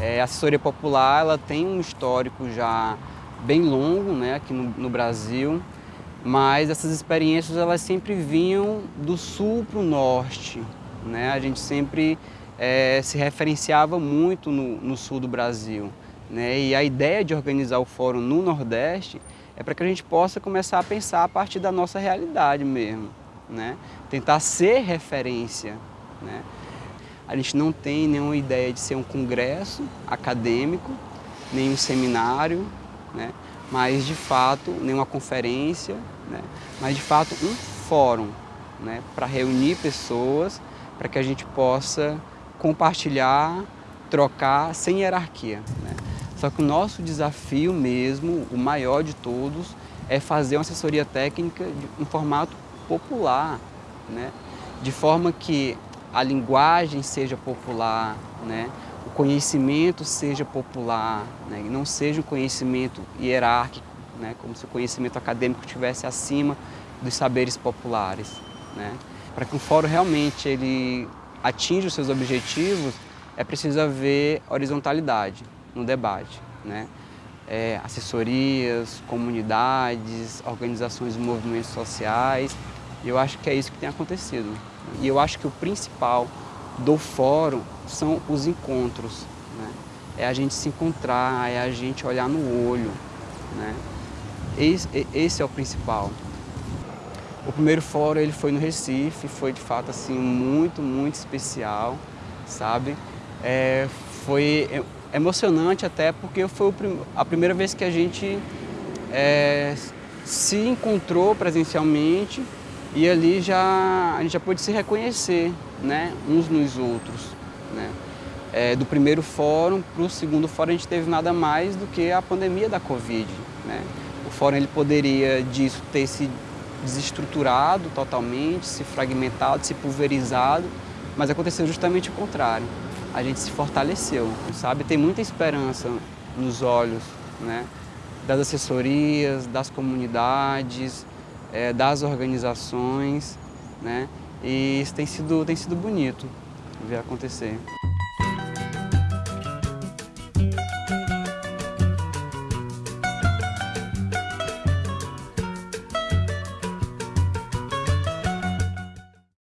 É, a assessoria popular ela tem um histórico já bem longo né, aqui no, no Brasil, mas essas experiências elas sempre vinham do sul para o norte. Né? A gente sempre é, se referenciava muito no, no sul do Brasil. Né? E a ideia de organizar o fórum no Nordeste é para que a gente possa começar a pensar a partir da nossa realidade mesmo. Né? Tentar ser referência. Né? A gente não tem nenhuma ideia de ser um congresso acadêmico, nem um seminário, né? mas de fato, nenhuma conferência, né? mas de fato um fórum né? para reunir pessoas, para que a gente possa compartilhar, trocar sem hierarquia. Né? Só que o nosso desafio mesmo, o maior de todos, é fazer uma assessoria técnica em formato popular, né? de forma que a linguagem seja popular, né? o conhecimento seja popular, né? e não seja um conhecimento hierárquico, né? como se o conhecimento acadêmico estivesse acima dos saberes populares. Né? Para que o fórum realmente ele atinja os seus objetivos, é preciso haver horizontalidade no debate. Né? É, assessorias, comunidades, organizações e movimentos sociais, eu acho que é isso que tem acontecido. E eu acho que o principal do fórum são os encontros. Né? É a gente se encontrar, é a gente olhar no olho. Né? Esse, esse é o principal. O primeiro fórum ele foi no Recife, foi de fato assim muito, muito especial, sabe? É, foi emocionante até porque foi a primeira vez que a gente é, se encontrou presencialmente e ali já, a gente já pôde se reconhecer, né, uns nos outros. Né? É, do primeiro fórum para o segundo fórum a gente teve nada mais do que a pandemia da Covid. Né? O fórum ele poderia disso ter se desestruturado totalmente, se fragmentado, se pulverizado, mas aconteceu justamente o contrário. A gente se fortaleceu, sabe? Tem muita esperança nos olhos né? das assessorias, das comunidades, é, das organizações, né? E isso tem sido, tem sido bonito ver acontecer.